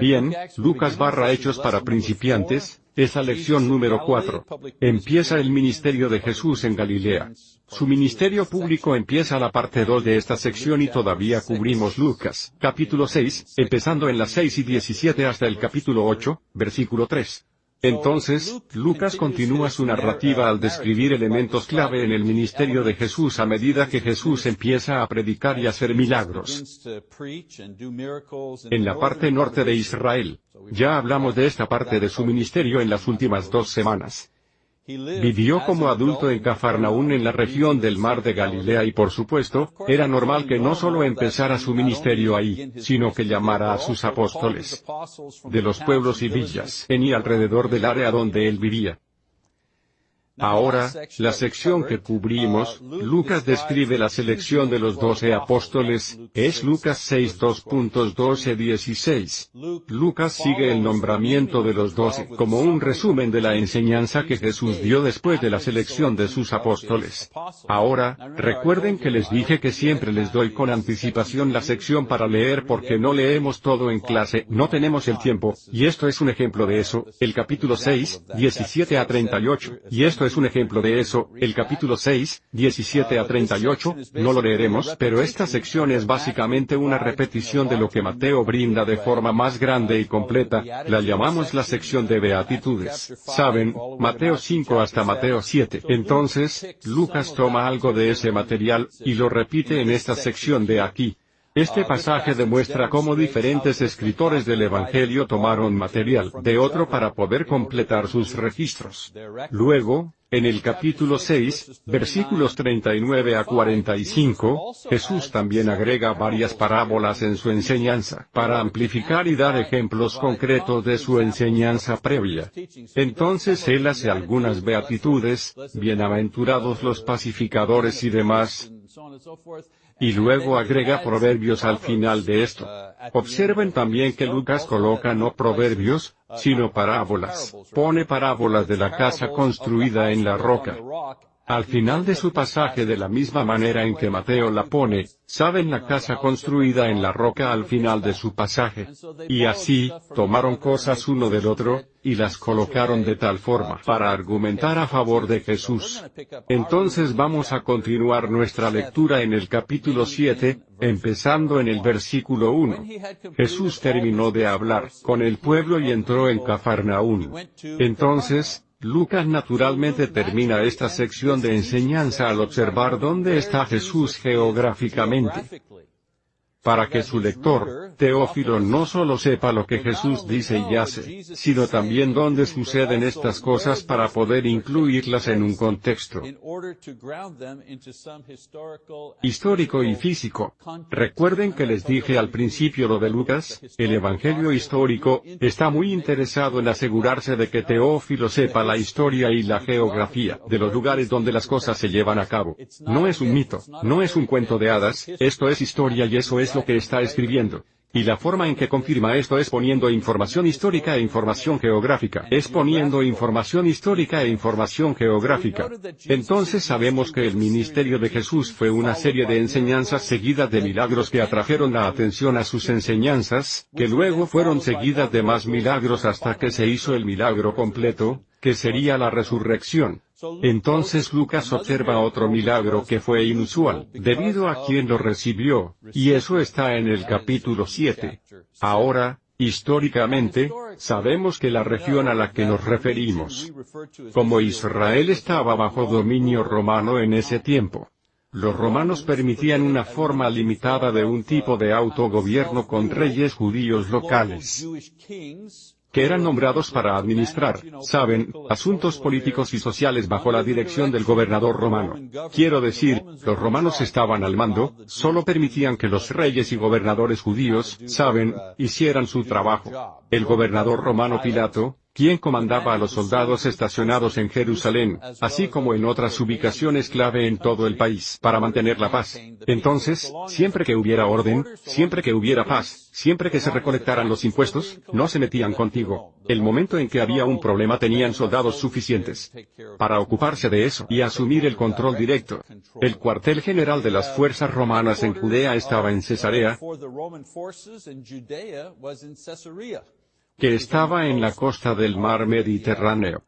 Bien, Lucas barra Hechos para principiantes, esa lección número 4. Empieza el ministerio de Jesús en Galilea. Su ministerio público empieza la parte 2 de esta sección y todavía cubrimos Lucas, capítulo 6, empezando en las 6 y 17 hasta el capítulo 8, versículo 3. Entonces, Lucas continúa su narrativa al describir elementos clave en el ministerio de Jesús a medida que Jesús empieza a predicar y hacer milagros. En la parte norte de Israel. Ya hablamos de esta parte de su ministerio en las últimas dos semanas. Vivió como adulto en Cafarnaún en la región del mar de Galilea y por supuesto, era normal que no solo empezara su ministerio ahí, sino que llamara a sus apóstoles de los pueblos y villas en y alrededor del área donde él vivía. Ahora, la sección que cubrimos, Lucas describe la selección de los doce apóstoles, es Lucas 6 2.12-16. Lucas sigue el nombramiento de los doce como un resumen de la enseñanza que Jesús dio después de la selección de sus apóstoles. Ahora, recuerden que les dije que siempre les doy con anticipación la sección para leer porque no leemos todo en clase, no tenemos el tiempo, y esto es un ejemplo de eso, el capítulo 6, 17 a 38, y esto es un ejemplo de eso, el capítulo 6, 17 a 38, no lo leeremos, pero esta sección es básicamente una repetición de lo que Mateo brinda de forma más grande y completa, la llamamos la sección de beatitudes. Saben, Mateo 5 hasta Mateo 7. Entonces, Lucas toma algo de ese material, y lo repite en esta sección de aquí. Este pasaje demuestra cómo diferentes escritores del Evangelio tomaron material de otro para poder completar sus registros. Luego, en el capítulo 6, versículos 39 a 45, Jesús también agrega varias parábolas en su enseñanza, para amplificar y dar ejemplos concretos de su enseñanza previa. Entonces él hace algunas beatitudes, bienaventurados los pacificadores y demás, y luego agrega proverbios al final de esto. Observen también que Lucas coloca no proverbios, sino parábolas. Pone parábolas de la casa construida en la roca. Al final de su pasaje de la misma manera en que Mateo la pone, saben la casa construida en la roca al final de su pasaje. Y así, tomaron cosas uno del otro, y las colocaron de tal forma para argumentar a favor de Jesús. Entonces vamos a continuar nuestra lectura en el capítulo 7, empezando en el versículo 1. Jesús terminó de hablar con el pueblo y entró en Cafarnaún. Entonces, Lucas naturalmente termina esta sección de enseñanza al observar dónde está Jesús geográficamente para que su lector, Teófilo, no solo sepa lo que Jesús dice y hace, sino también dónde suceden estas cosas para poder incluirlas en un contexto histórico y físico. Recuerden que les dije al principio lo de Lucas, el Evangelio histórico, está muy interesado en asegurarse de que Teófilo sepa la historia y la geografía de los lugares donde las cosas se llevan a cabo. No es un mito, no es un cuento de hadas, esto es historia y eso es lo que está escribiendo. Y la forma en que confirma esto es poniendo información histórica e información geográfica. Es poniendo información histórica e información geográfica. Entonces sabemos que el ministerio de Jesús fue una serie de enseñanzas seguidas de milagros que atrajeron la atención a sus enseñanzas, que luego fueron seguidas de más milagros hasta que se hizo el milagro completo, que sería la resurrección. Entonces Lucas observa otro milagro que fue inusual, debido a quien lo recibió, y eso está en el capítulo 7. Ahora, históricamente, sabemos que la región a la que nos referimos, como Israel estaba bajo dominio romano en ese tiempo, los romanos permitían una forma limitada de un tipo de autogobierno con reyes judíos locales que eran nombrados para administrar, saben, asuntos políticos y sociales bajo la dirección del gobernador romano. Quiero decir, los romanos estaban al mando, solo permitían que los reyes y gobernadores judíos, saben, hicieran su trabajo. El gobernador romano Pilato, quien comandaba a los soldados estacionados en Jerusalén, así como en otras ubicaciones clave en todo el país, para mantener la paz. Entonces, siempre que hubiera orden, siempre que hubiera paz, siempre que se recolectaran los impuestos, no se metían contigo. El momento en que había un problema tenían soldados suficientes para ocuparse de eso y asumir el control directo. El cuartel general de las fuerzas romanas en Judea estaba en Cesarea, que estaba en la costa del mar Mediterráneo.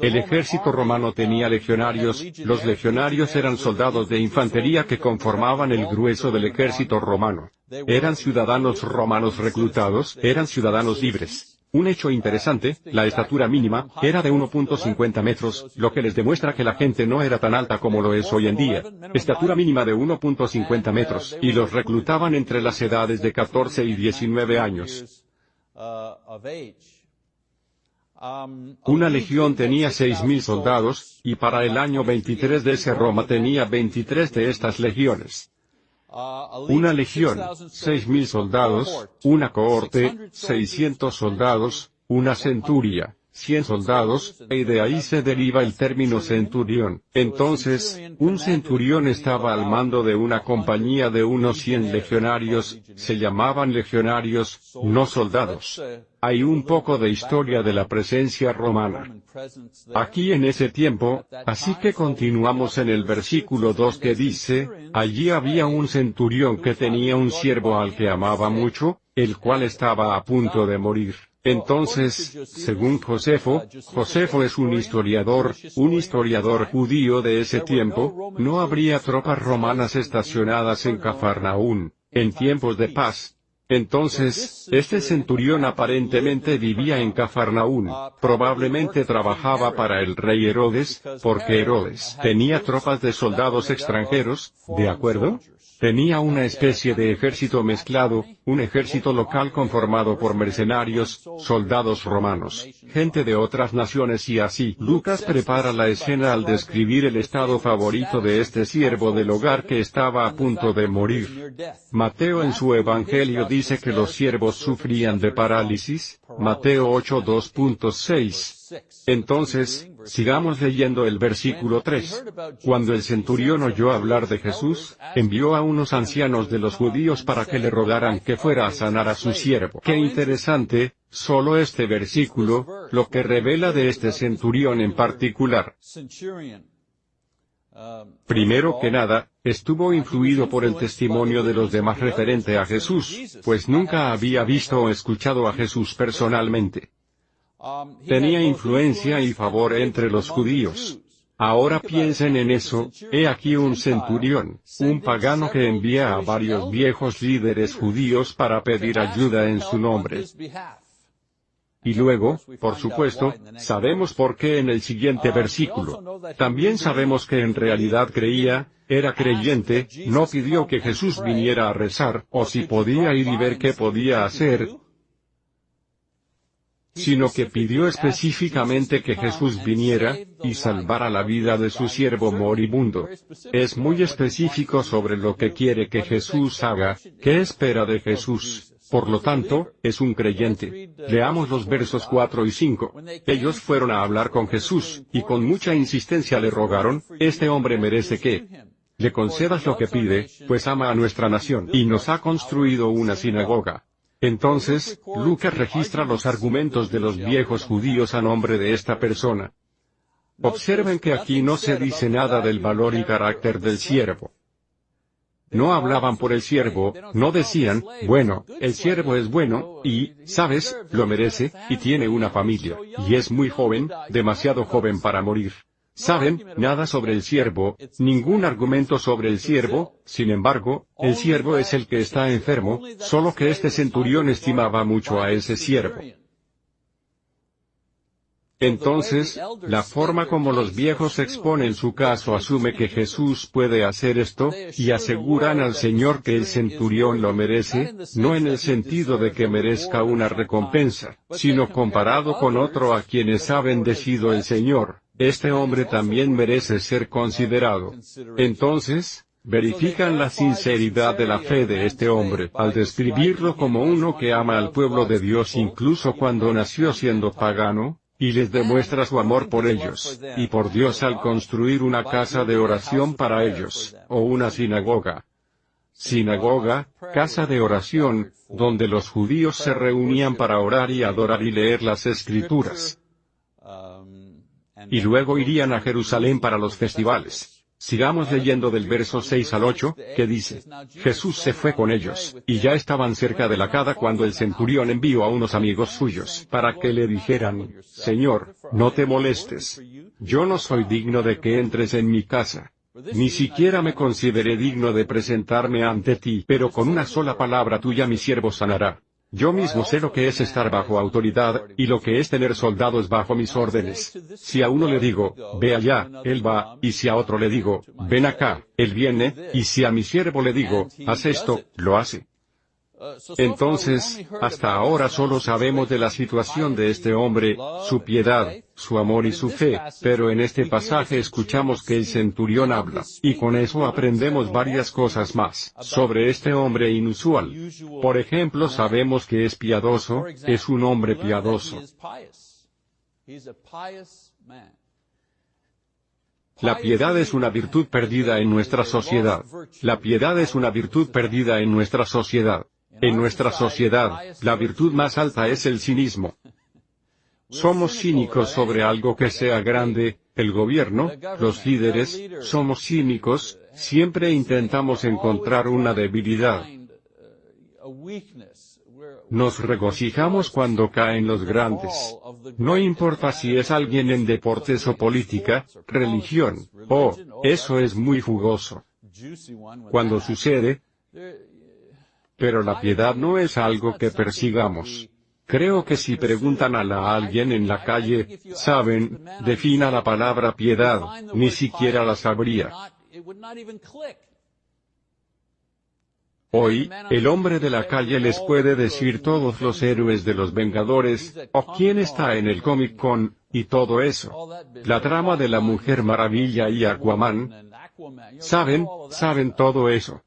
El ejército romano tenía legionarios, los legionarios eran soldados de infantería que conformaban el grueso del ejército romano. Eran ciudadanos romanos reclutados, eran ciudadanos libres. Un hecho interesante, la estatura mínima, era de 1.50 metros, lo que les demuestra que la gente no era tan alta como lo es hoy en día. Estatura mínima de 1.50 metros, y los reclutaban entre las edades de 14 y 19 años. Una legión tenía 6.000 soldados, y para el año 23 de ese Roma tenía 23 de estas legiones. Una legión, seis mil soldados, una cohorte, seiscientos soldados, una centuria, cien soldados, y de ahí se deriva el término centurión. Entonces, un centurión estaba al mando de una compañía de unos cien legionarios, se llamaban legionarios, no soldados. Hay un poco de historia de la presencia romana. Aquí en ese tiempo, así que continuamos en el versículo 2 que dice, allí había un centurión que tenía un siervo al que amaba mucho, el cual estaba a punto de morir. Entonces, según Josefo, Josefo es un historiador, un historiador judío de ese tiempo, no habría tropas romanas estacionadas en Cafarnaún, en tiempos de paz. Entonces, este centurión aparentemente vivía en Cafarnaún, probablemente trabajaba para el rey Herodes, porque Herodes tenía tropas de soldados extranjeros, ¿de acuerdo? Tenía una especie de ejército mezclado, un ejército local conformado por mercenarios, soldados romanos, gente de otras naciones y así. Lucas prepara la escena al describir el estado favorito de este siervo del hogar que estaba a punto de morir. Mateo en su evangelio dice que los siervos sufrían de parálisis, Mateo 8.2.6. Entonces, sigamos leyendo el versículo 3. Cuando el centurión oyó hablar de Jesús, envió a unos ancianos de los judíos para que le rogaran que fuera a sanar a su siervo. Qué interesante, solo este versículo, lo que revela de este centurión en particular. Primero que nada, estuvo influido por el testimonio de los demás referente a Jesús, pues nunca había visto o escuchado a Jesús personalmente. Tenía influencia y favor entre los judíos. Ahora piensen en eso, he aquí un centurión, un pagano que envía a varios viejos líderes judíos para pedir ayuda en su nombre. Y luego, por supuesto, sabemos por qué en el siguiente versículo. También sabemos que en realidad creía, era creyente, no pidió que Jesús viniera a rezar, o si podía ir y ver qué podía hacer, sino que pidió específicamente que Jesús viniera, y salvara la vida de su siervo moribundo. Es muy específico sobre lo que quiere que Jesús haga, qué espera de Jesús. Por lo tanto, es un creyente. Leamos los versos 4 y 5. Ellos fueron a hablar con Jesús, y con mucha insistencia le rogaron, este hombre merece que le concedas lo que pide, pues ama a nuestra nación, y nos ha construido una sinagoga. Entonces, Lucas registra los argumentos de los viejos judíos a nombre de esta persona. Observen que aquí no se dice nada del valor y carácter del siervo. No hablaban por el siervo, no decían, bueno, el siervo es bueno, y, sabes, lo merece, y tiene una familia, y es muy joven, demasiado joven para morir. Saben, nada sobre el siervo, ningún argumento sobre el siervo, sin embargo, el siervo es el que está enfermo, solo que este centurión estimaba mucho a ese siervo. Entonces, la forma como los viejos exponen su caso asume que Jesús puede hacer esto, y aseguran al Señor que el centurión lo merece, no en el sentido de que merezca una recompensa, sino comparado con otro a quienes ha bendecido el Señor, este hombre también merece ser considerado. Entonces, verifican la sinceridad de la fe de este hombre al describirlo como uno que ama al pueblo de Dios incluso cuando nació siendo pagano, y les demuestra su amor por ellos, y por Dios al construir una casa de oración para ellos, o una sinagoga. Sinagoga, casa de oración, donde los judíos se reunían para orar y adorar y leer las escrituras. Y luego irían a Jerusalén para los festivales. Sigamos leyendo del verso 6 al 8, que dice, Jesús se fue con ellos, y ya estaban cerca de la cada cuando el centurión envió a unos amigos suyos, para que le dijeran, Señor, no te molestes. Yo no soy digno de que entres en mi casa. Ni siquiera me consideré digno de presentarme ante ti, pero con una sola palabra tuya mi siervo sanará. Yo mismo sé lo que es estar bajo autoridad, y lo que es tener soldados bajo mis órdenes. Si a uno le digo, ve allá, él va, y si a otro le digo, ven acá, él viene, y si a mi siervo le digo, haz esto, lo hace. Entonces, hasta ahora solo sabemos de la situación de este hombre, su piedad, su amor y su fe, pero en este pasaje escuchamos que el centurión habla, y con eso aprendemos varias cosas más, sobre este hombre inusual. Por ejemplo sabemos que es piadoso, es un hombre piadoso. La piedad es una virtud perdida en nuestra sociedad. La piedad es una virtud perdida en nuestra sociedad. En nuestra sociedad, la virtud más alta es el cinismo. Somos cínicos sobre algo que sea grande, el gobierno, los líderes, somos cínicos, siempre intentamos encontrar una debilidad. Nos regocijamos cuando caen los grandes. No importa si es alguien en deportes o política, religión, oh, eso es muy jugoso. Cuando sucede, pero la piedad no es algo que persigamos. Creo que si preguntan a, alguien en la calle, saben, defina la palabra piedad, ni siquiera la sabría. Hoy, el hombre de la calle les puede decir todos los héroes de los Vengadores, o quién está en el Comic Con, y todo eso. La trama de la Mujer Maravilla y Aquaman. Saben, saben todo eso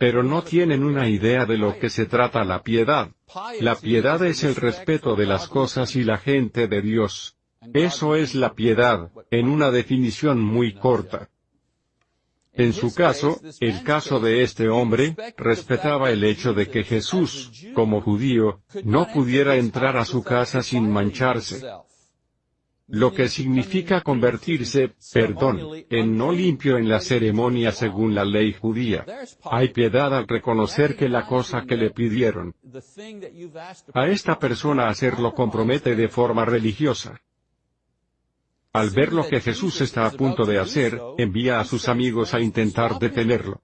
pero no tienen una idea de lo que se trata la piedad. La piedad es el respeto de las cosas y la gente de Dios. Eso es la piedad, en una definición muy corta. En su caso, el caso de este hombre, respetaba el hecho de que Jesús, como judío, no pudiera entrar a su casa sin mancharse lo que significa convertirse, perdón, en no limpio en la ceremonia según la ley judía. Hay piedad al reconocer que la cosa que le pidieron a esta persona hacerlo compromete de forma religiosa. Al ver lo que Jesús está a punto de hacer, envía a sus amigos a intentar detenerlo.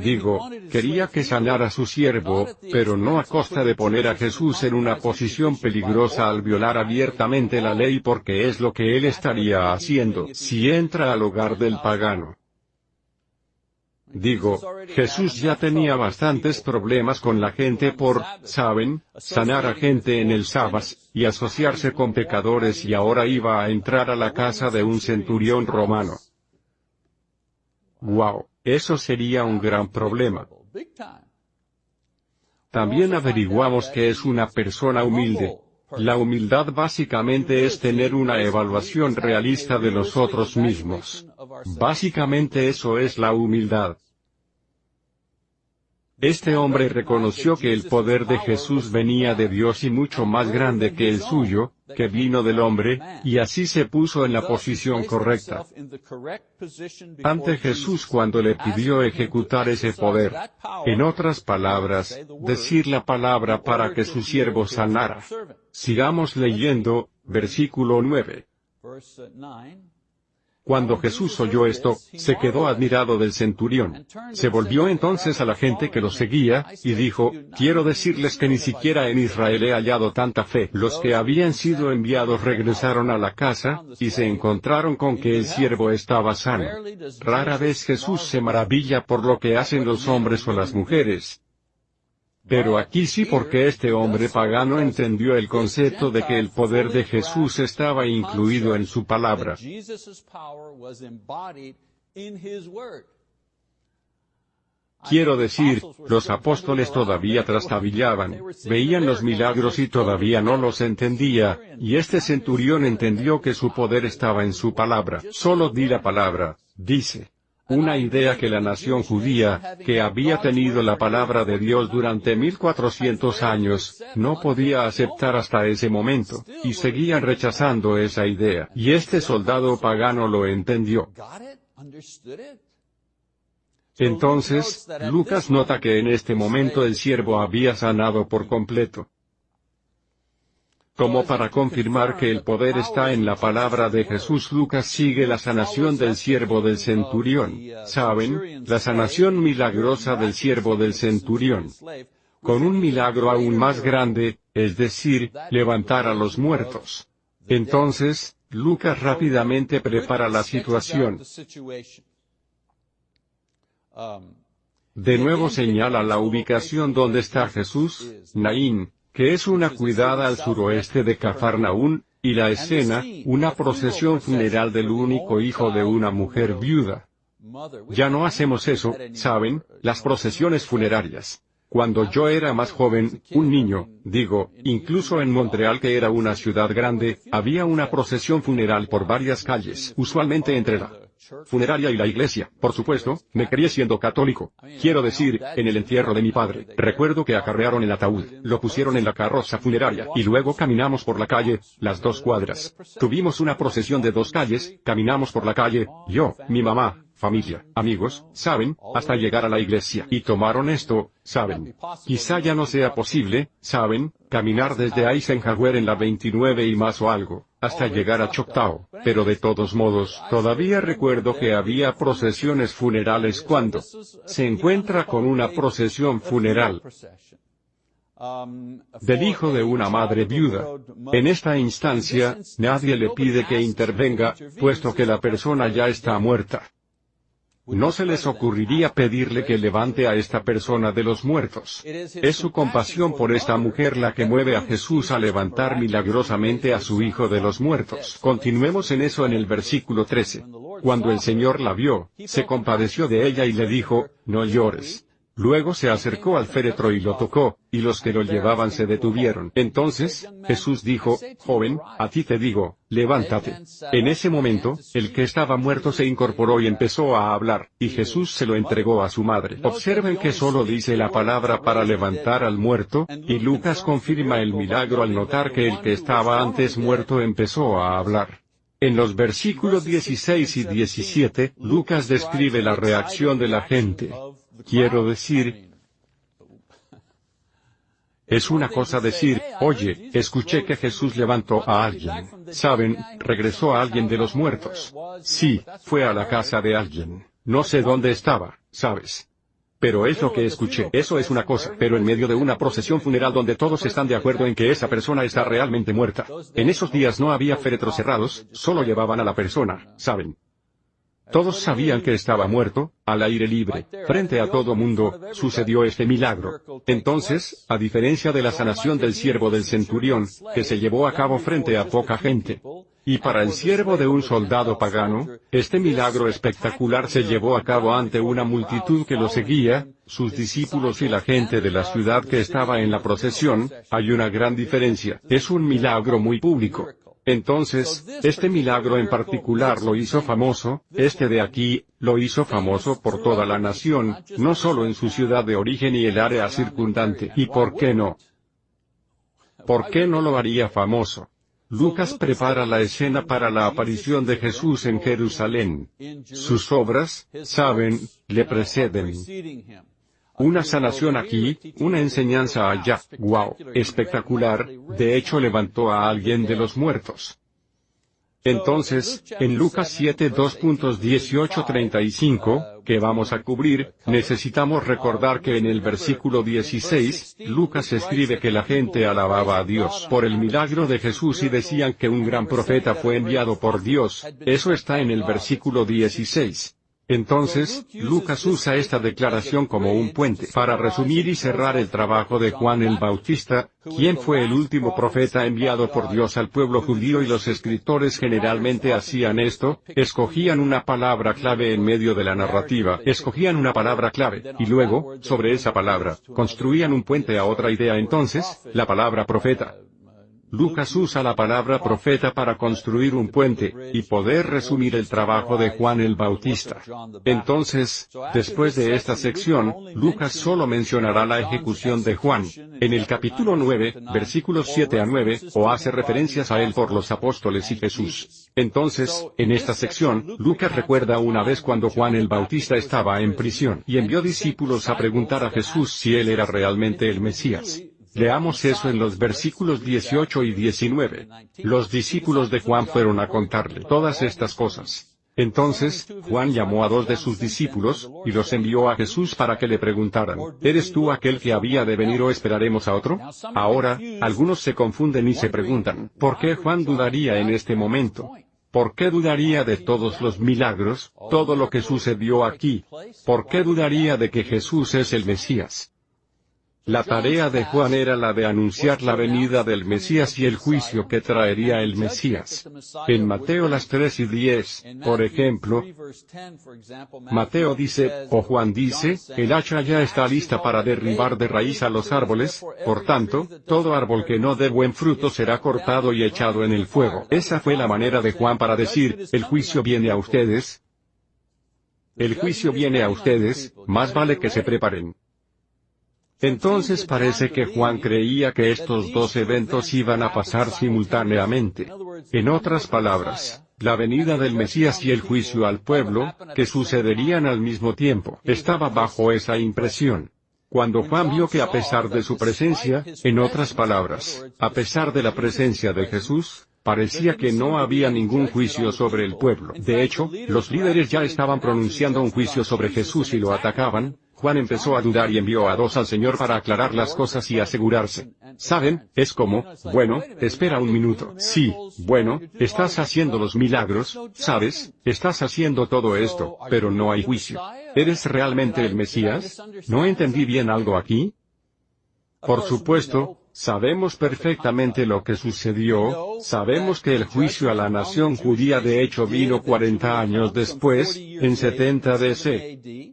Digo, quería que sanara a su siervo, pero no a costa de poner a Jesús en una posición peligrosa al violar abiertamente la ley porque es lo que él estaría haciendo si entra al hogar del pagano. Digo, Jesús ya tenía bastantes problemas con la gente por, saben, sanar a gente en el sábado, y asociarse con pecadores y ahora iba a entrar a la casa de un centurión romano. Wow. Eso sería un gran problema. También averiguamos que es una persona humilde. La humildad básicamente es tener una evaluación realista de nosotros mismos. Básicamente eso es la humildad. Este hombre reconoció que el poder de Jesús venía de Dios y mucho más grande que el suyo, que vino del hombre, y así se puso en la posición correcta ante Jesús cuando le pidió ejecutar ese poder. En otras palabras, decir la palabra para que su siervo sanara. Sigamos leyendo, versículo 9. Cuando Jesús oyó esto, se quedó admirado del centurión. Se volvió entonces a la gente que lo seguía, y dijo, quiero decirles que ni siquiera en Israel he hallado tanta fe. Los que habían sido enviados regresaron a la casa, y se encontraron con que el siervo estaba sano. Rara vez Jesús se maravilla por lo que hacen los hombres o las mujeres, pero aquí sí porque este hombre pagano entendió el concepto de que el poder de Jesús estaba incluido en su palabra. Quiero decir, los apóstoles todavía trastabillaban, veían los milagros y todavía no los entendía, y este centurión entendió que su poder estaba en su palabra. Solo di la palabra, dice. Una idea que la nación judía, que había tenido la palabra de Dios durante 1400 años, no podía aceptar hasta ese momento, y seguían rechazando esa idea. Y este soldado pagano lo entendió. Entonces, Lucas nota que en este momento el siervo había sanado por completo. Como para confirmar que el poder está en la palabra de Jesús, Lucas sigue la sanación del siervo del centurión. ¿Saben? La sanación milagrosa del siervo del centurión. Con un milagro aún más grande, es decir, levantar a los muertos. Entonces, Lucas rápidamente prepara la situación. De nuevo señala la ubicación donde está Jesús, Naín, que es una cuidada al suroeste de Cafarnaún, y la escena, una procesión funeral del único hijo de una mujer viuda. Ya no hacemos eso, ¿saben? Las procesiones funerarias. Cuando yo era más joven, un niño, digo, incluso en Montreal que era una ciudad grande, había una procesión funeral por varias calles, usualmente entre la funeraria y la iglesia, por supuesto, me crié siendo católico. Quiero decir, en el entierro de mi padre, recuerdo que acarrearon el ataúd, lo pusieron en la carroza funeraria, y luego caminamos por la calle, las dos cuadras. Tuvimos una procesión de dos calles, caminamos por la calle, yo, mi mamá, familia, amigos, saben, hasta llegar a la iglesia. Y tomaron esto, saben. Quizá ya no sea posible, saben, caminar desde Eisenhower en la 29 y más o algo, hasta llegar a Choctaw, pero de todos modos, todavía recuerdo que había procesiones funerales cuando se encuentra con una procesión funeral del hijo de una madre viuda. En esta instancia, nadie le pide que intervenga, puesto que la persona ya está muerta. No se les ocurriría pedirle que levante a esta persona de los muertos. Es su compasión por esta mujer la que mueve a Jesús a levantar milagrosamente a su hijo de los muertos. Continuemos en eso en el versículo 13. Cuando el Señor la vio, se compadeció de ella y le dijo, no llores. Luego se acercó al féretro y lo tocó, y los que lo llevaban se detuvieron. Entonces, Jesús dijo, Joven, a ti te digo, levántate. En ese momento, el que estaba muerto se incorporó y empezó a hablar, y Jesús se lo entregó a su madre. Observen que solo dice la palabra para levantar al muerto, y Lucas confirma el milagro al notar que el que estaba antes muerto empezó a hablar. En los versículos 16 y 17, Lucas describe la reacción de la gente. Quiero decir, es una cosa decir, oye, escuché que Jesús levantó a alguien. Saben, regresó a alguien de los muertos. Sí, fue a la casa de alguien. No sé dónde estaba, ¿sabes? Pero es lo que escuché. Eso es una cosa, pero en medio de una procesión funeral donde todos están de acuerdo en que esa persona está realmente muerta. En esos días no había féretros cerrados, solo llevaban a la persona, ¿saben? Todos sabían que estaba muerto, al aire libre, frente a todo mundo, sucedió este milagro. Entonces, a diferencia de la sanación del siervo del centurión, que se llevó a cabo frente a poca gente, y para el siervo de un soldado pagano, este milagro espectacular se llevó a cabo ante una multitud que lo seguía, sus discípulos y la gente de la ciudad que estaba en la procesión, hay una gran diferencia, es un milagro muy público. Entonces, este milagro en particular lo hizo famoso, este de aquí, lo hizo famoso por toda la nación, no solo en su ciudad de origen y el área circundante. ¿Y por qué no? ¿Por qué no lo haría famoso? Lucas prepara la escena para la aparición de Jesús en Jerusalén. Sus obras, saben, le preceden. Una sanación aquí, una enseñanza allá, wow, espectacular, de hecho levantó a alguien de los muertos. Entonces, en Lucas 7 2.18-35, que vamos a cubrir, necesitamos recordar que en el versículo 16, Lucas escribe que la gente alababa a Dios por el milagro de Jesús y decían que un gran profeta fue enviado por Dios, eso está en el versículo 16. Entonces, Lucas usa esta declaración como un puente para resumir y cerrar el trabajo de Juan el Bautista, quien fue el último profeta enviado por Dios al pueblo judío y los escritores generalmente hacían esto, escogían una palabra clave en medio de la narrativa, escogían una palabra clave, y luego, sobre esa palabra, construían un puente a otra idea entonces, la palabra profeta. Lucas usa la palabra profeta para construir un puente, y poder resumir el trabajo de Juan el Bautista. Entonces, después de esta sección, Lucas solo mencionará la ejecución de Juan, en el capítulo 9, versículos 7 a 9, o hace referencias a él por los apóstoles y Jesús. Entonces, en esta sección, Lucas recuerda una vez cuando Juan el Bautista estaba en prisión y envió discípulos a preguntar a Jesús si él era realmente el Mesías. Leamos eso en los versículos 18 y 19. Los discípulos de Juan fueron a contarle todas estas cosas. Entonces, Juan llamó a dos de sus discípulos, y los envió a Jesús para que le preguntaran, ¿eres tú aquel que había de venir o esperaremos a otro? Ahora, algunos se confunden y se preguntan, ¿por qué Juan dudaría en este momento? ¿Por qué dudaría de todos los milagros, todo lo que sucedió aquí? ¿Por qué dudaría de que Jesús es el Mesías? La tarea de Juan era la de anunciar la venida del Mesías y el juicio que traería el Mesías. En Mateo las 3 y 10, por ejemplo, Mateo dice, o Juan dice, el hacha ya está lista para derribar de raíz a los árboles, por tanto, todo árbol que no dé buen fruto será cortado y echado en el fuego. Esa fue la manera de Juan para decir, el juicio viene a ustedes. El juicio viene a ustedes, más vale que se preparen. Entonces parece que Juan creía que estos dos eventos iban a pasar simultáneamente. En otras palabras, la venida del Mesías y el juicio al pueblo, que sucederían al mismo tiempo, estaba bajo esa impresión. Cuando Juan vio que a pesar de su presencia, en otras palabras, a pesar de la presencia de Jesús, parecía que no había ningún juicio sobre el pueblo. De hecho, los líderes ya estaban pronunciando un juicio sobre Jesús y lo atacaban, Juan empezó a dudar y envió a dos al Señor para aclarar las cosas y asegurarse. ¿Saben? Es como, bueno, espera un minuto. Sí, bueno, estás haciendo los milagros, ¿sabes? Estás haciendo todo esto, pero no hay juicio. ¿Eres realmente el Mesías? ¿No entendí bien algo aquí? Por supuesto, Sabemos perfectamente lo que sucedió, sabemos que el juicio a la nación judía de hecho vino 40 años después, en 70 DC.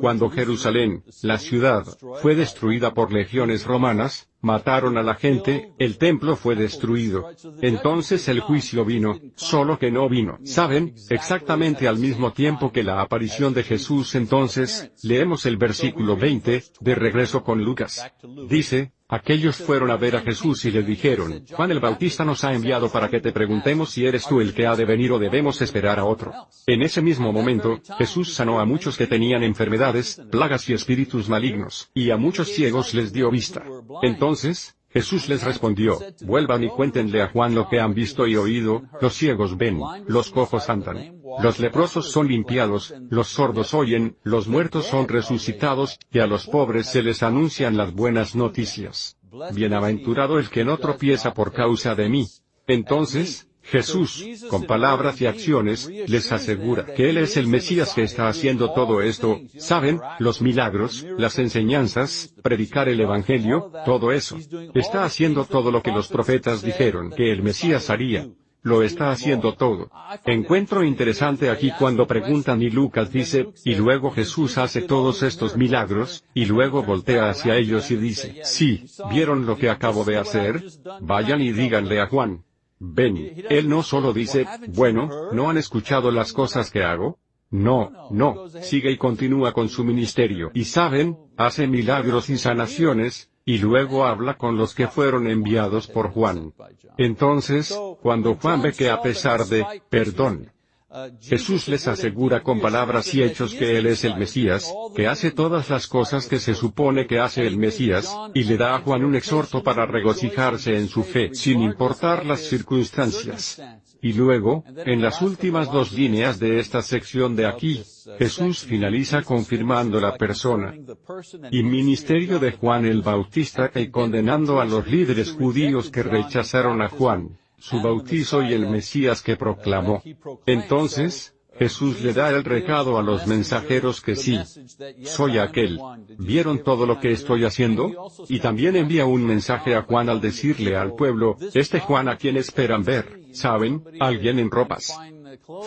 Cuando Jerusalén, la ciudad, fue destruida por legiones romanas, mataron a la gente, el templo fue destruido. Entonces el juicio vino, solo que no vino. ¿Saben? Exactamente al mismo tiempo que la aparición de Jesús entonces, leemos el versículo 20, de regreso con Lucas. Dice, Aquellos fueron a ver a Jesús y le dijeron, Juan el Bautista nos ha enviado para que te preguntemos si eres tú el que ha de venir o debemos esperar a otro. En ese mismo momento, Jesús sanó a muchos que tenían enfermedades, plagas y espíritus malignos, y a muchos ciegos les dio vista. Entonces, Jesús les respondió, vuelvan y cuéntenle a Juan lo que han visto y oído, los ciegos ven, los cojos andan, los leprosos son limpiados, los sordos oyen, los muertos son resucitados, y a los pobres se les anuncian las buenas noticias. Bienaventurado el que no tropieza por causa de mí. Entonces, Jesús, con palabras y acciones, les asegura que Él es el Mesías que está haciendo todo esto, ¿saben? Los milagros, las enseñanzas, predicar el Evangelio, todo eso. Está haciendo todo lo que los profetas dijeron que el Mesías haría. Lo está haciendo todo. Encuentro interesante aquí cuando preguntan y Lucas dice, y luego Jesús hace todos estos milagros, y luego voltea hacia ellos y dice, sí, ¿vieron lo que acabo de hacer? Vayan y díganle a Juan. Ven, él no solo dice, bueno, ¿no han escuchado las cosas que hago? No, no, sigue y continúa con su ministerio. Y saben, hace milagros y sanaciones, y luego habla con los que fueron enviados por Juan. Entonces, cuando Juan ve que a pesar de, perdón, Jesús les asegura con palabras y hechos que Él es el Mesías, que hace todas las cosas que se supone que hace el Mesías, y le da a Juan un exhorto para regocijarse en su fe, sin importar las circunstancias. Y luego, en las últimas dos líneas de esta sección de aquí, Jesús finaliza confirmando la persona y ministerio de Juan el Bautista y condenando a los líderes judíos que rechazaron a Juan su bautizo y el Mesías que proclamó. Entonces, Jesús le da el recado a los mensajeros que sí, soy aquel. ¿Vieron todo lo que estoy haciendo? Y también envía un mensaje a Juan al decirle al pueblo, este Juan a quien esperan ver, ¿saben? Alguien en ropas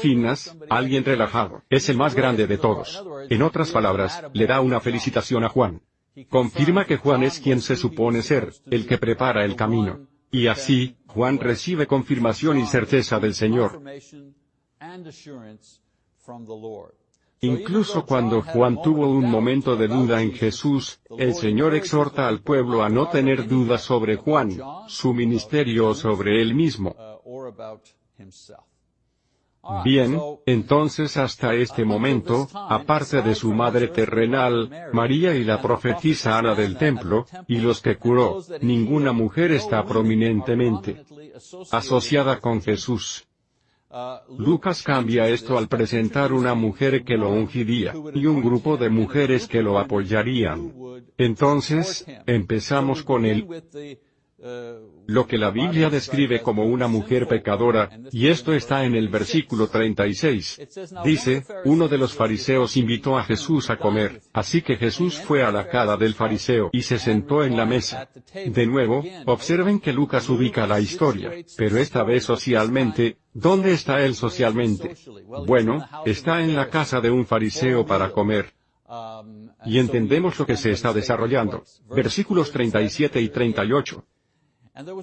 finas, alguien relajado, es el más grande de todos. En otras palabras, le da una felicitación a Juan. Confirma que Juan es quien se supone ser, el que prepara el camino. Y así, Juan recibe confirmación y certeza del Señor. Incluso cuando Juan tuvo un momento de duda en Jesús, el Señor exhorta al pueblo a no tener dudas sobre Juan, su ministerio o sobre él mismo. Bien, entonces hasta este momento, aparte de su madre terrenal, María y la profetisa Ana del templo, y los que curó, ninguna mujer está prominentemente asociada con Jesús. Lucas cambia esto al presentar una mujer que lo ungiría, y un grupo de mujeres que lo apoyarían. Entonces, empezamos con el lo que la Biblia describe como una mujer pecadora, y esto está en el versículo 36. Dice, uno de los fariseos invitó a Jesús a comer, así que Jesús fue a la casa del fariseo y se sentó en la mesa. De nuevo, observen que Lucas ubica la historia, pero esta vez socialmente, ¿dónde está él socialmente? Bueno, está en la casa de un fariseo para comer. Y entendemos lo que se está desarrollando. Versículos 37 y 38.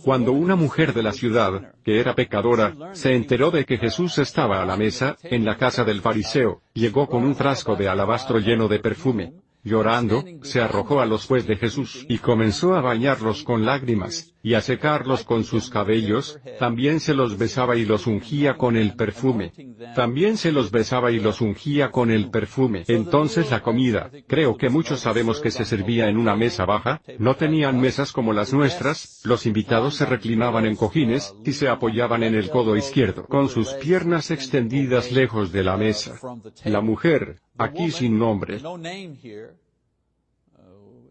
Cuando una mujer de la ciudad, que era pecadora, se enteró de que Jesús estaba a la mesa, en la casa del fariseo, llegó con un frasco de alabastro lleno de perfume. Llorando, se arrojó a los pies de Jesús y comenzó a bañarlos con lágrimas, y a secarlos con sus cabellos, también se los besaba y los ungía con el perfume. También se los besaba y los ungía con el perfume. Entonces la comida, creo que muchos sabemos que se servía en una mesa baja, no tenían mesas como las nuestras, los invitados se reclinaban en cojines, y se apoyaban en el codo izquierdo, con sus piernas extendidas lejos de la mesa. La mujer, aquí sin nombre,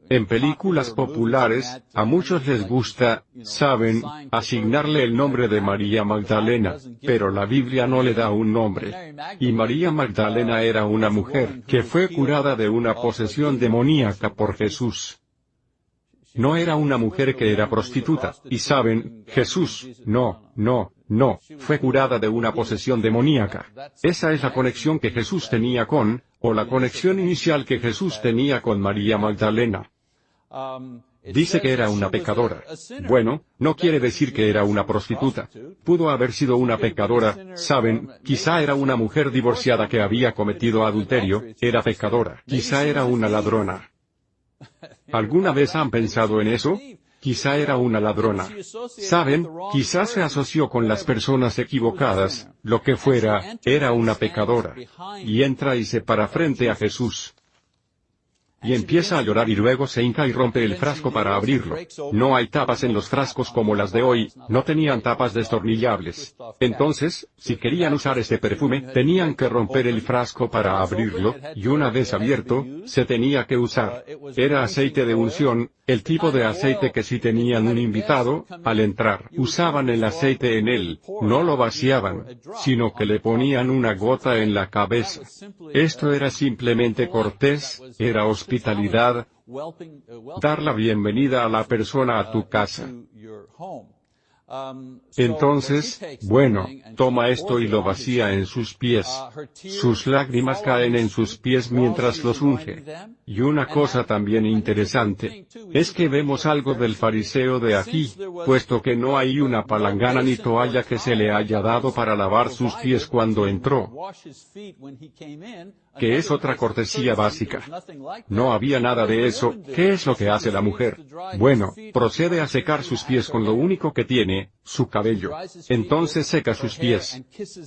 en películas populares, a muchos les gusta, saben, asignarle el nombre de María Magdalena, pero la Biblia no le da un nombre. Y María Magdalena era una mujer que fue curada de una posesión demoníaca por Jesús. No era una mujer que era prostituta, y saben, Jesús, no, no, no, fue curada de una posesión demoníaca. Esa es la conexión que Jesús tenía con, o la conexión inicial que Jesús tenía con María Magdalena. Dice que era una pecadora. Bueno, no quiere decir que era una prostituta. Pudo haber sido una pecadora, saben, quizá era una mujer divorciada que había cometido adulterio, era pecadora. Quizá era una ladrona. ¿Alguna vez han pensado en eso? Quizá era una ladrona. Saben, quizás se asoció con las personas equivocadas, lo que fuera, era una pecadora. Y entra y se para frente a Jesús y empieza a llorar y luego se hinca y rompe el frasco para abrirlo. No hay tapas en los frascos como las de hoy, no tenían tapas destornillables. Entonces, si querían usar este perfume, tenían que romper el frasco para abrirlo, y una vez abierto, se tenía que usar. Era aceite de unción, el tipo de aceite que si tenían un invitado, al entrar, usaban el aceite en él, no lo vaciaban, sino que le ponían una gota en la cabeza. Esto era simplemente cortés, era hospitalidad, dar la bienvenida a la persona a tu casa. Entonces, bueno, toma esto y lo vacía en sus pies. Sus lágrimas caen en sus pies mientras los unge. Y una cosa también interesante, es que vemos algo del fariseo de aquí, puesto que no hay una palangana ni toalla que se le haya dado para lavar sus pies cuando entró que es otra cortesía básica. No había nada de eso, ¿qué es lo que hace la mujer? Bueno, procede a secar sus pies con lo único que tiene, su cabello. Entonces seca sus pies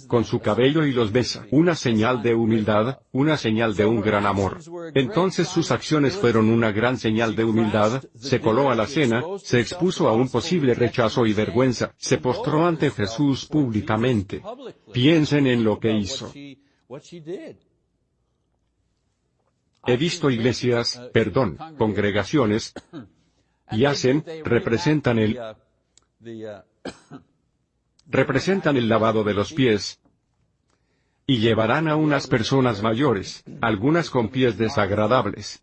con su cabello y los besa. Una señal de humildad, una señal de un gran amor. Entonces sus acciones fueron una gran señal de humildad, se coló a la cena, se expuso a un posible rechazo y vergüenza, se postró ante Jesús públicamente. Piensen en lo que hizo. He visto iglesias, perdón, congregaciones, y hacen, representan el, representan el lavado de los pies, Y llevarán a unas personas mayores, algunas con pies desagradables,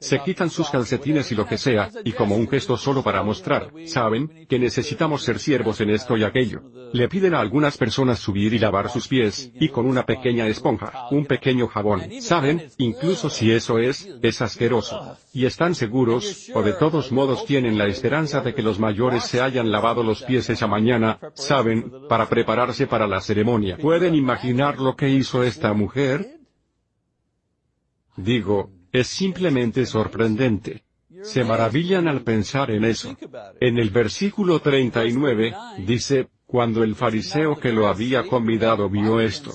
se quitan sus calcetines y lo que sea, y como un gesto solo para mostrar, saben, que necesitamos ser siervos en esto y aquello. Le piden a algunas personas subir y lavar sus pies, y con una pequeña esponja, un pequeño jabón. Saben, incluso si eso es, es asqueroso. Y están seguros, o de todos modos tienen la esperanza de que los mayores se hayan lavado los pies esa mañana, saben, para prepararse para la ceremonia. ¿Pueden imaginar lo que hizo esta mujer? Digo, es simplemente sorprendente. Se maravillan al pensar en eso. En el versículo 39, dice, cuando el fariseo que lo había convidado vio esto,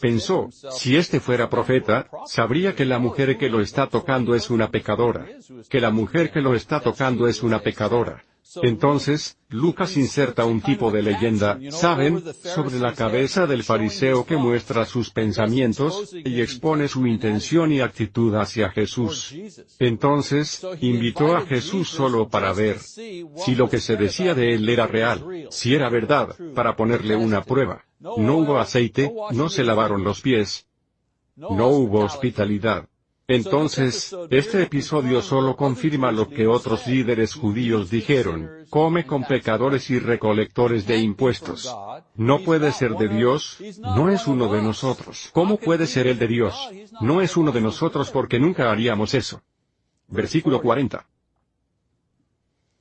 pensó, si este fuera profeta, sabría que la mujer que lo está tocando es una pecadora. Que la mujer que lo está tocando es una pecadora. Entonces, Lucas inserta un tipo de leyenda, ¿saben?, sobre la cabeza del fariseo que muestra sus pensamientos, y expone su intención y actitud hacia Jesús. Entonces, invitó a Jesús solo para ver si lo que se decía de él era real, si era verdad, para ponerle una prueba. No hubo aceite, no se lavaron los pies, no hubo hospitalidad. Entonces, este episodio solo confirma lo que otros líderes judíos dijeron, come con pecadores y recolectores de impuestos. No puede ser de Dios, no es uno de nosotros. ¿Cómo puede ser el de Dios? No es uno de nosotros porque nunca haríamos eso. Versículo 40.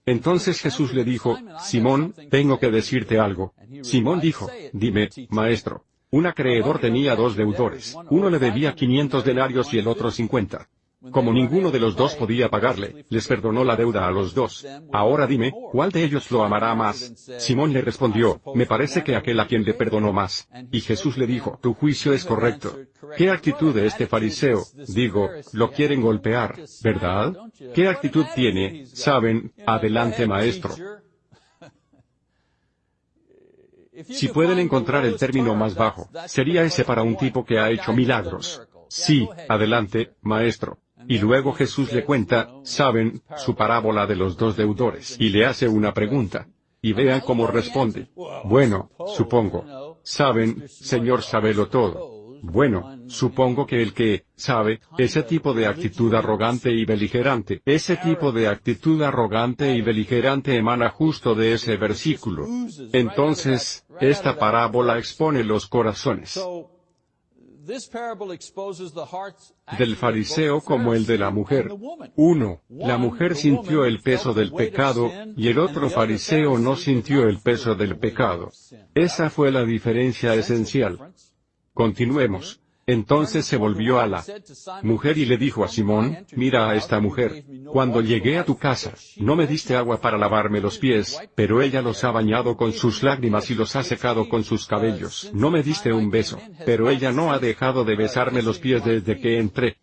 Entonces Jesús le dijo, Simón, tengo que decirte algo. Simón dijo, dime, maestro. Un acreedor tenía dos deudores. Uno le debía 500 denarios y el otro 50. Como ninguno de los dos podía pagarle, les perdonó la deuda a los dos. Ahora dime, ¿cuál de ellos lo amará más? Simón le respondió, me parece que aquel a quien le perdonó más. Y Jesús le dijo, tu juicio es correcto. ¿Qué actitud de este fariseo? Digo, lo quieren golpear, ¿verdad? ¿Qué actitud tiene? Saben, adelante maestro. Si pueden encontrar el término más bajo, sería ese para un tipo que ha hecho milagros. Sí, adelante, maestro. Y luego Jesús le cuenta, saben, su parábola de los dos deudores, y le hace una pregunta. Y vean cómo responde. Bueno, supongo. Saben, Señor sabelo todo. Bueno, supongo que el que, sabe, ese tipo de actitud arrogante y beligerante, ese tipo de actitud arrogante y beligerante emana justo de ese versículo. Entonces, esta parábola expone los corazones del fariseo como el de la mujer. Uno, la mujer sintió el peso del pecado, y el otro fariseo no sintió el peso del pecado. Esa fue la diferencia esencial. Continuemos. Entonces se volvió a la mujer y le dijo a Simón, mira a esta mujer. Cuando llegué a tu casa, no me diste agua para lavarme los pies, pero ella los ha bañado con sus lágrimas y los ha secado con sus cabellos. No me diste un beso, pero ella no ha dejado de besarme los pies desde que entré.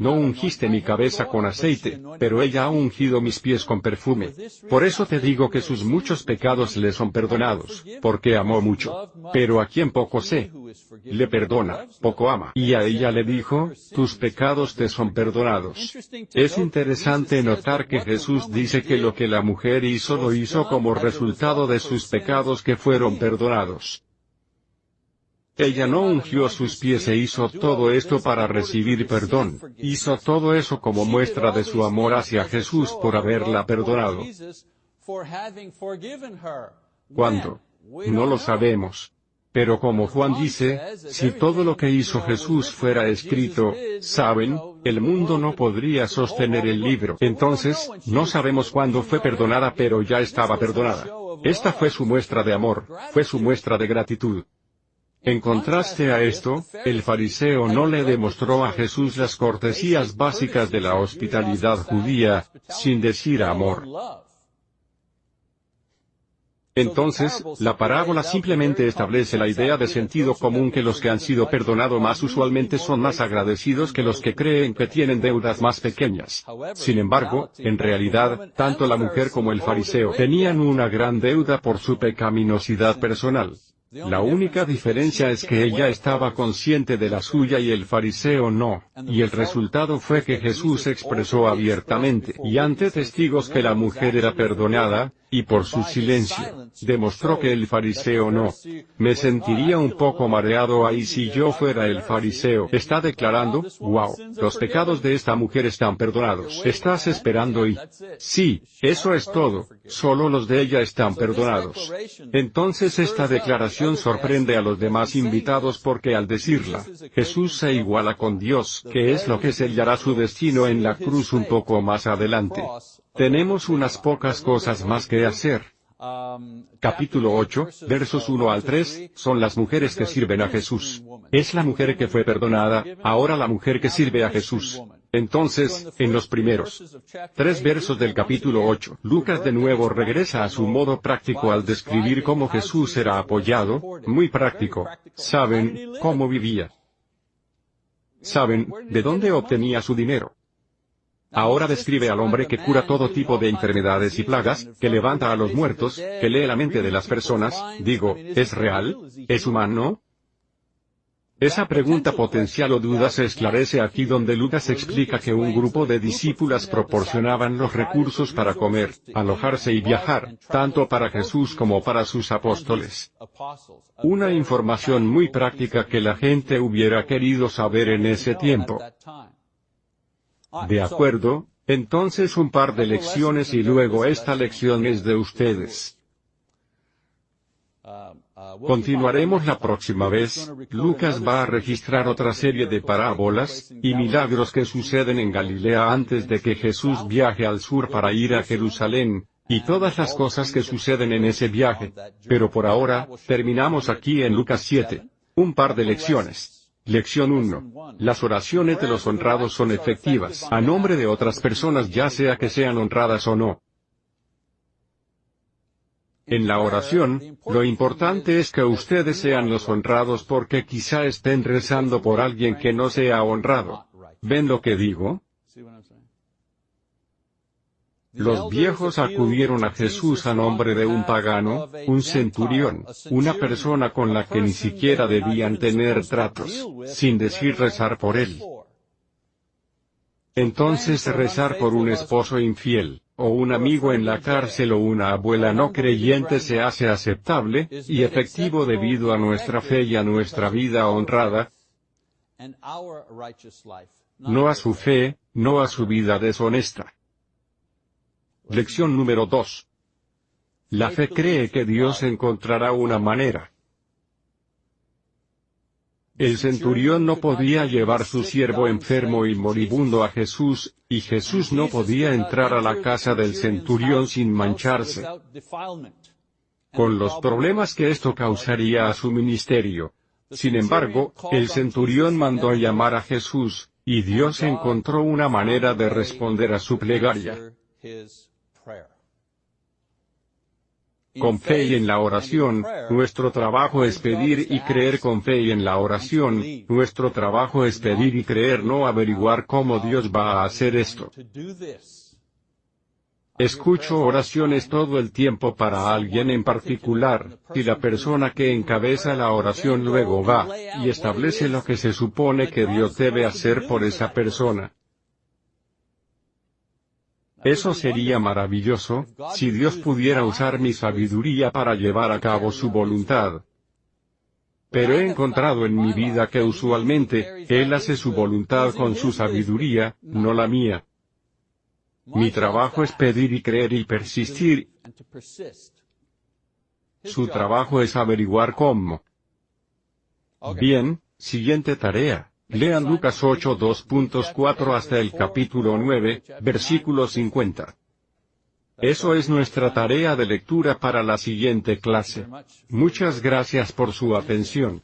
No ungiste mi cabeza con aceite, pero ella ha ungido mis pies con perfume. Por eso te digo que sus muchos pecados le son perdonados, porque amó mucho. Pero a quien poco sé, le perdona, poco ama. Y a ella le dijo, tus pecados te son perdonados. Es interesante notar que Jesús dice que lo que la mujer hizo lo hizo como resultado de sus pecados que fueron perdonados. Ella no ungió sus pies e hizo todo esto para recibir perdón, hizo todo eso como muestra de su amor hacia Jesús por haberla perdonado. ¿Cuándo? No lo sabemos. Pero como Juan dice, si todo lo que hizo Jesús fuera escrito, saben, el mundo no podría sostener el libro. Entonces, no sabemos cuándo fue perdonada pero ya estaba perdonada. Esta fue su muestra de amor, fue su muestra de gratitud. En contraste a esto, el fariseo no le demostró a Jesús las cortesías básicas de la hospitalidad judía, sin decir amor. Entonces, la parábola simplemente establece la idea de sentido común que los que han sido perdonados más usualmente son más agradecidos que los que creen que tienen deudas más pequeñas. Sin embargo, en realidad, tanto la mujer como el fariseo tenían una gran deuda por su pecaminosidad personal. La única diferencia es que ella estaba consciente de la suya y el fariseo no, y el resultado fue que Jesús expresó abiertamente y ante testigos que la mujer era perdonada, y por su silencio, demostró que el fariseo no. Me sentiría un poco mareado ahí si yo fuera el fariseo. Está declarando, wow, los pecados de esta mujer están perdonados. Estás esperando y... Sí, eso es todo, solo los de ella están perdonados. Entonces esta declaración sorprende a los demás invitados porque al decirla, Jesús se iguala con Dios, que es lo que sellará su destino en la cruz un poco más adelante. Tenemos unas pocas cosas más que hacer. Capítulo 8, versos 1 al 3, son las mujeres que sirven a Jesús. Es la mujer que fue perdonada, ahora la mujer que sirve a Jesús. Entonces, en los primeros tres versos del capítulo 8, Lucas de nuevo regresa a su modo práctico al describir cómo Jesús era apoyado, muy práctico. ¿Saben cómo vivía? ¿Saben de dónde obtenía su dinero? Ahora describe al hombre que cura todo tipo de enfermedades y plagas, que levanta a los muertos, que lee la mente de las personas, digo, ¿es real? ¿Es humano? Esa pregunta potencial o duda se esclarece aquí donde Lucas explica que un grupo de discípulas proporcionaban los recursos para comer, alojarse y viajar, tanto para Jesús como para sus apóstoles. Una información muy práctica que la gente hubiera querido saber en ese tiempo. De acuerdo, entonces un par de lecciones y luego esta lección es de ustedes. Continuaremos la próxima vez, Lucas va a registrar otra serie de parábolas, y milagros que suceden en Galilea antes de que Jesús viaje al sur para ir a Jerusalén, y todas las cosas que suceden en ese viaje. Pero por ahora, terminamos aquí en Lucas 7. Un par de lecciones. Lección 1. Las oraciones de los honrados son efectivas a nombre de otras personas ya sea que sean honradas o no. En la oración, lo importante es que ustedes sean los honrados porque quizá estén rezando por alguien que no sea honrado. ¿Ven lo que digo? Los viejos acudieron a Jesús a nombre de un pagano, un centurión, una persona con la que ni siquiera debían tener tratos, sin decir rezar por él. Entonces rezar por un esposo infiel, o un amigo en la cárcel o una abuela no creyente se hace aceptable, y efectivo debido a nuestra fe y a nuestra vida honrada, no a su fe, no a su vida deshonesta. Lección número 2. La fe cree que Dios encontrará una manera. El centurión no podía llevar su siervo enfermo y moribundo a Jesús, y Jesús no podía entrar a la casa del centurión sin mancharse. Con los problemas que esto causaría a su ministerio. Sin embargo, el centurión mandó llamar a Jesús, y Dios encontró una manera de responder a su plegaria. Con fe y en la oración, nuestro trabajo es pedir y creer con fe y en la oración, nuestro trabajo es pedir y creer no averiguar cómo Dios va a hacer esto. Escucho oraciones todo el tiempo para alguien en particular, y la persona que encabeza la oración luego va, y establece lo que se supone que Dios debe hacer por esa persona. Eso sería maravilloso, si Dios pudiera usar mi sabiduría para llevar a cabo su voluntad. Pero he encontrado en mi vida que usualmente, Él hace su voluntad con su sabiduría, no la mía. Mi trabajo es pedir y creer y persistir. Su trabajo es averiguar cómo. Bien, siguiente tarea. Lean Lucas 8 2.4 hasta el capítulo 9, versículo 50. Eso es nuestra tarea de lectura para la siguiente clase. Muchas gracias por su atención.